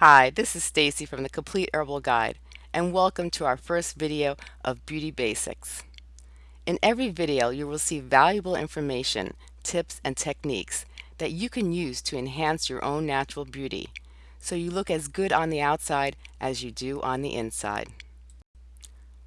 Hi, this is Stacy from the Complete Herbal Guide and welcome to our first video of Beauty Basics. In every video you will see valuable information, tips, and techniques that you can use to enhance your own natural beauty so you look as good on the outside as you do on the inside.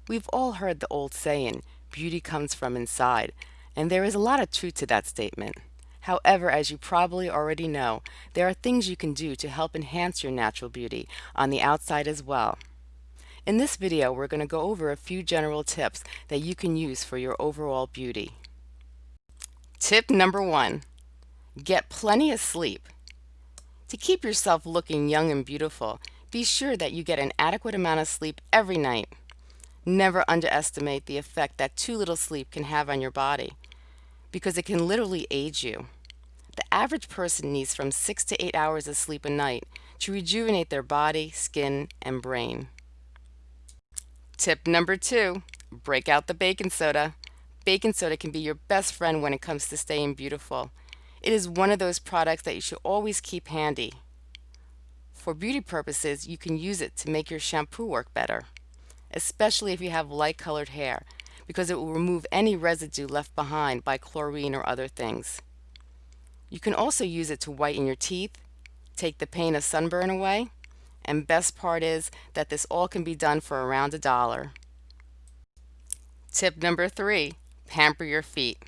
We've all heard the old saying, beauty comes from inside, and there is a lot of truth to that statement. However, as you probably already know, there are things you can do to help enhance your natural beauty on the outside as well. In this video, we're going to go over a few general tips that you can use for your overall beauty. Tip number one, get plenty of sleep. To keep yourself looking young and beautiful, be sure that you get an adequate amount of sleep every night. Never underestimate the effect that too little sleep can have on your body because it can literally age you. The average person needs from 6 to 8 hours of sleep a night to rejuvenate their body, skin, and brain. Tip number two, break out the baking soda. Baking soda can be your best friend when it comes to staying beautiful. It is one of those products that you should always keep handy. For beauty purposes, you can use it to make your shampoo work better, especially if you have light colored hair because it will remove any residue left behind by chlorine or other things. You can also use it to whiten your teeth, take the pain of sunburn away, and best part is that this all can be done for around a dollar. Tip number three, pamper your feet.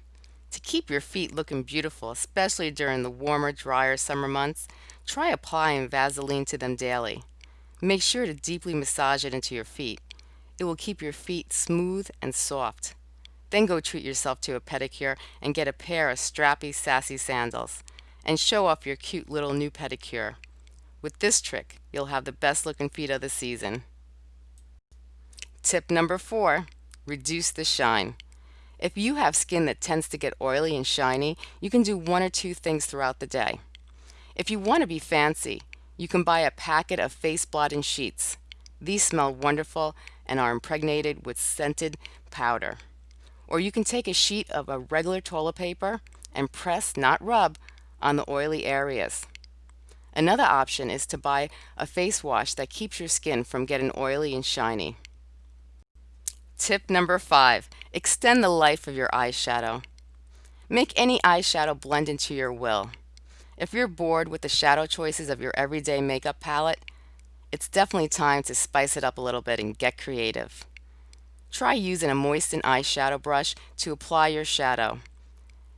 To keep your feet looking beautiful, especially during the warmer, drier summer months, try applying Vaseline to them daily. Make sure to deeply massage it into your feet. It will keep your feet smooth and soft. Then go treat yourself to a pedicure and get a pair of strappy, sassy sandals and show off your cute little new pedicure. With this trick, you'll have the best looking feet of the season. Tip number four, reduce the shine. If you have skin that tends to get oily and shiny, you can do one or two things throughout the day. If you want to be fancy, you can buy a packet of face blotting sheets. These smell wonderful and are impregnated with scented powder. Or you can take a sheet of a regular toilet paper and press, not rub, on the oily areas. Another option is to buy a face wash that keeps your skin from getting oily and shiny. Tip number five, extend the life of your eyeshadow. Make any eyeshadow blend into your will. If you're bored with the shadow choices of your everyday makeup palette, it's definitely time to spice it up a little bit and get creative. Try using a moistened eyeshadow brush to apply your shadow.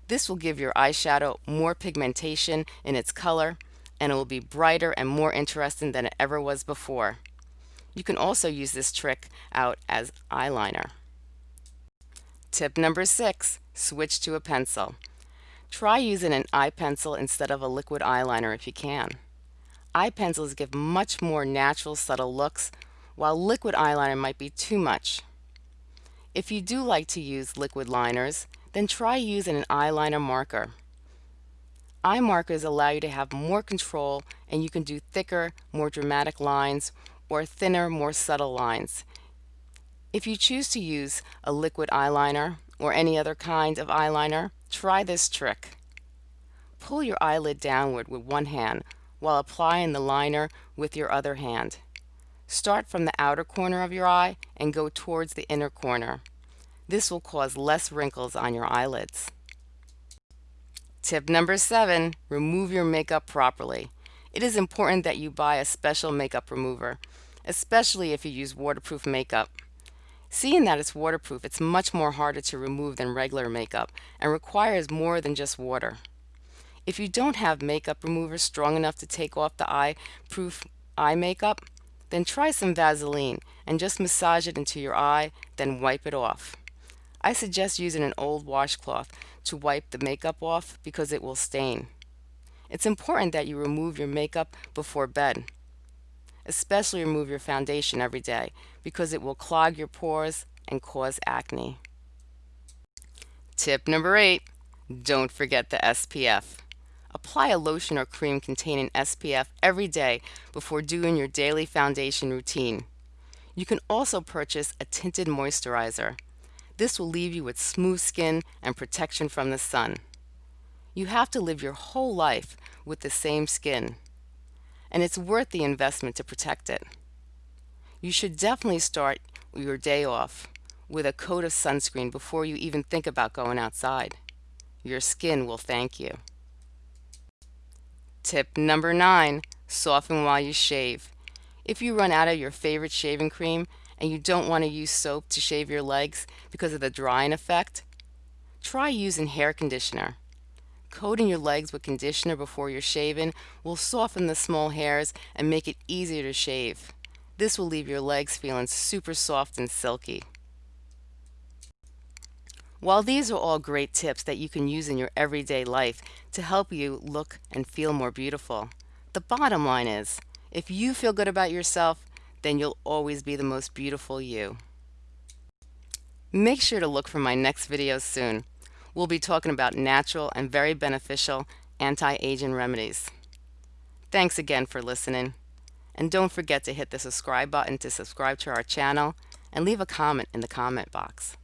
This will give your eyeshadow more pigmentation in its color and it will be brighter and more interesting than it ever was before. You can also use this trick out as eyeliner. Tip number six, switch to a pencil. Try using an eye pencil instead of a liquid eyeliner if you can. Eye pencils give much more natural, subtle looks, while liquid eyeliner might be too much. If you do like to use liquid liners, then try using an eyeliner marker. Eye markers allow you to have more control and you can do thicker, more dramatic lines or thinner, more subtle lines. If you choose to use a liquid eyeliner or any other kind of eyeliner, try this trick. Pull your eyelid downward with one hand while applying the liner with your other hand. Start from the outer corner of your eye and go towards the inner corner. This will cause less wrinkles on your eyelids. Tip number seven, remove your makeup properly. It is important that you buy a special makeup remover, especially if you use waterproof makeup. Seeing that it's waterproof, it's much more harder to remove than regular makeup and requires more than just water. If you don't have makeup remover strong enough to take off the eye-proof eye makeup, then try some Vaseline and just massage it into your eye, then wipe it off. I suggest using an old washcloth to wipe the makeup off because it will stain. It's important that you remove your makeup before bed. Especially remove your foundation every day because it will clog your pores and cause acne. Tip number eight, don't forget the SPF. Apply a lotion or cream containing SPF every day before doing your daily foundation routine. You can also purchase a tinted moisturizer. This will leave you with smooth skin and protection from the sun. You have to live your whole life with the same skin. and it's worth the investment to protect it. You should definitely start your day off with a coat of sunscreen before you even think about going outside. Your skin will thank you. Tip number nine, soften while you shave. If you run out of your favorite shaving cream and you don't want to use soap to shave your legs because of the drying effect, try using hair conditioner. Coating your legs with conditioner before you're shaving will soften the small hairs and make it easier to shave. This will leave your legs feeling super soft and silky. While these are all great tips that you can use in your everyday life to help you look and feel more beautiful, the bottom line is, if you feel good about yourself, then you'll always be the most beautiful you. Make sure to look for my next video soon. We'll be talking about natural and very beneficial anti-aging remedies. Thanks again for listening. And don't forget to hit the subscribe button to subscribe to our channel and leave a comment in the comment box.